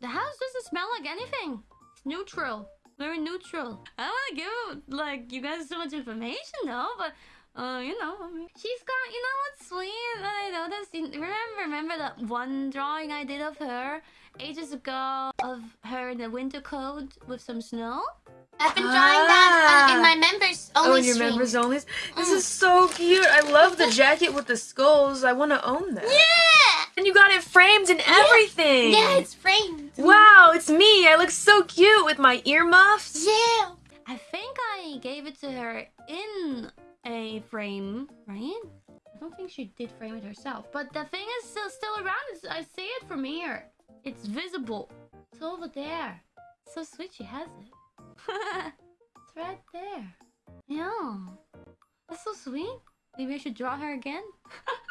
The house doesn't smell like anything. It's neutral. Very neutral. I don't want to give like you guys so much information though, but uh, you know, I mean, she's got. You know what's sweet that I noticed? Remember, remember that one drawing I did of her ages ago of her in the winter coat with some snow. I've been drawing that uh, in Ah. my members only Oh, in your stream. members only. This is so cute. I love the jacket with the skulls. I want to own that. Yeah! And you got it framed and everything. Yeah, it's framed. Wow, it's me. I look so cute with my earmuffs. Yeah. I think I gave it to her in a frame, right? I don't think she did frame it herself. But the thing is still still around. It's, I see it from here. It's visible. It's over there. So sweet she has it. it's right there. Yeah. That's so sweet. Maybe I should draw her again.